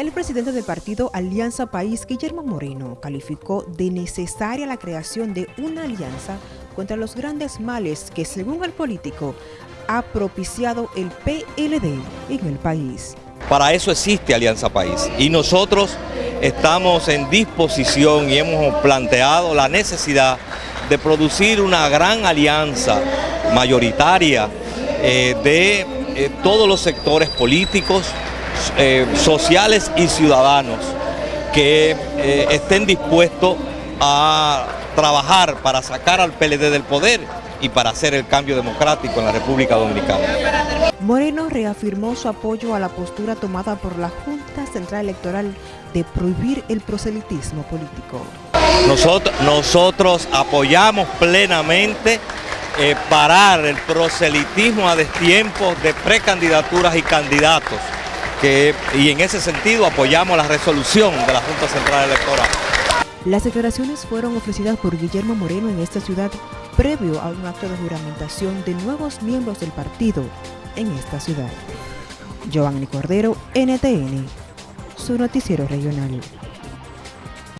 El presidente del partido Alianza País, Guillermo Moreno, calificó de necesaria la creación de una alianza contra los grandes males que, según el político, ha propiciado el PLD en el país. Para eso existe Alianza País y nosotros estamos en disposición y hemos planteado la necesidad de producir una gran alianza mayoritaria eh, de eh, todos los sectores políticos, eh, sociales y ciudadanos que eh, estén dispuestos a trabajar para sacar al PLD del poder y para hacer el cambio democrático en la República Dominicana. Moreno reafirmó su apoyo a la postura tomada por la Junta Central Electoral de prohibir el proselitismo político. Nosotros, nosotros apoyamos plenamente eh, parar el proselitismo a destiempo de precandidaturas y candidatos y en ese sentido apoyamos la resolución de la Junta Central Electoral. Las declaraciones fueron ofrecidas por Guillermo Moreno en esta ciudad previo a un acto de juramentación de nuevos miembros del partido en esta ciudad. Giovanni Cordero, NTN, su noticiero regional.